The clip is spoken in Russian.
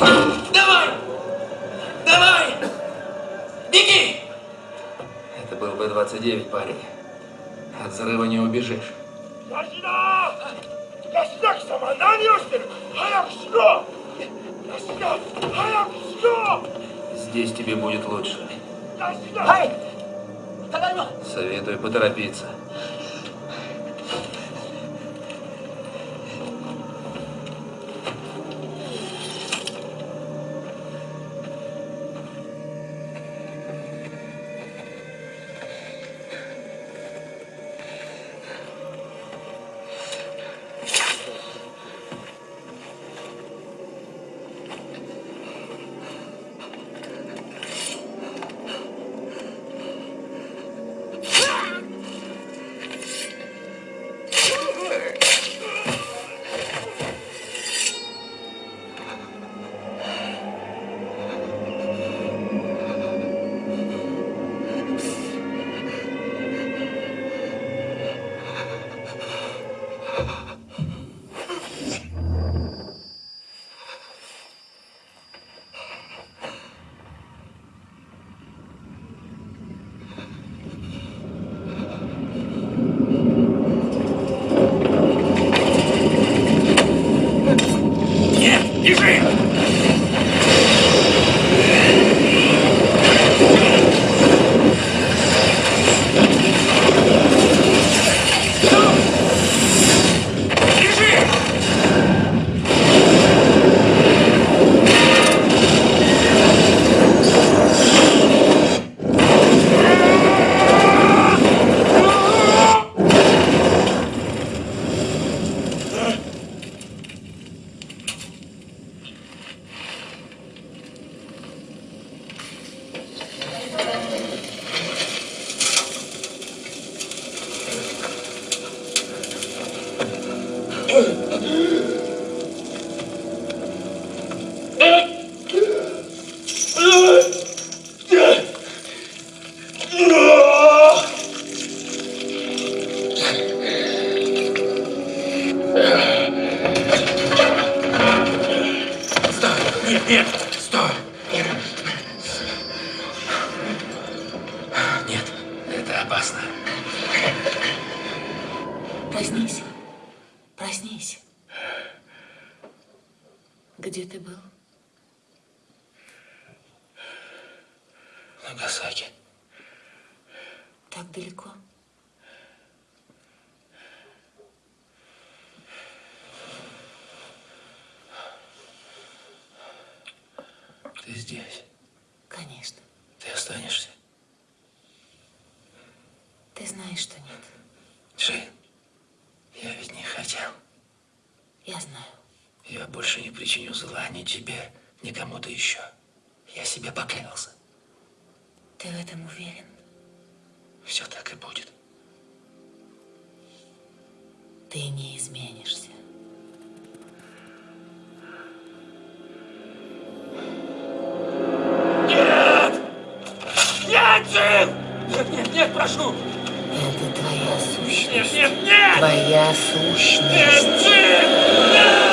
Давай! Давай! Беги! Это был Б-29, парень. От взрыва не убежишь. Здесь тебе будет лучше. Советую поторопиться. Нет, это опасно. Проснись. Где ты был? Нагасаки. Так далеко? Ты здесь? Конечно. Ты останешься? Ты знаешь, что нет. Джин, я ведь не хотел. Я знаю. Я больше не причиню зла ни тебе, ни кому-то еще. Я себе поклялся. Ты в этом уверен? Все так и будет. Ты не изменишься. Нет! Нет, Нет, нет, нет, прошу! Это твоя сущность. Нет, нет, нет! Твоя сущность. Нет, Джин! Нет!